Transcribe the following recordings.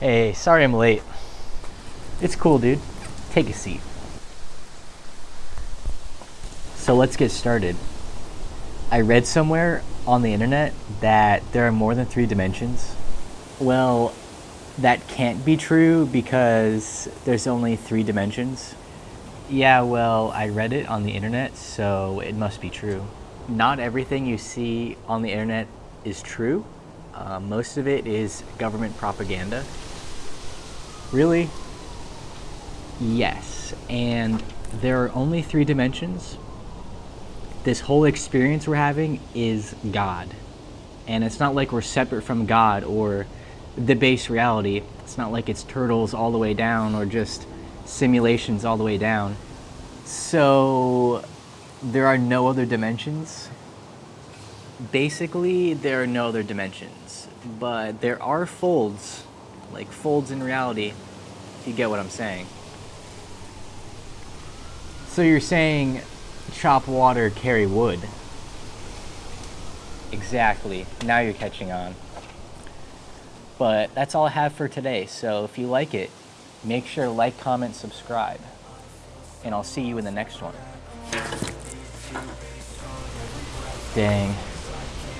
Hey, sorry I'm late. It's cool, dude. Take a seat. So let's get started. I read somewhere on the internet that there are more than three dimensions. Well, that can't be true because there's only three dimensions. Yeah, well, I read it on the internet, so it must be true. Not everything you see on the internet is true. Uh, most of it is government propaganda. Really? Yes, and there are only three dimensions. This whole experience we're having is God. And it's not like we're separate from God or the base reality. It's not like it's turtles all the way down or just simulations all the way down. So there are no other dimensions. Basically, there are no other dimensions, but there are folds, like folds in reality, if you get what I'm saying. So you're saying chop water, carry wood. Exactly. Now you're catching on. But that's all I have for today. So if you like it, make sure to like, comment, subscribe. And I'll see you in the next one. Dang.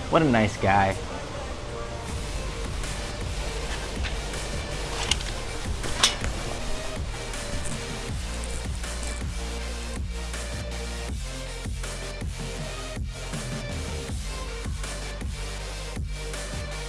What a nice guy.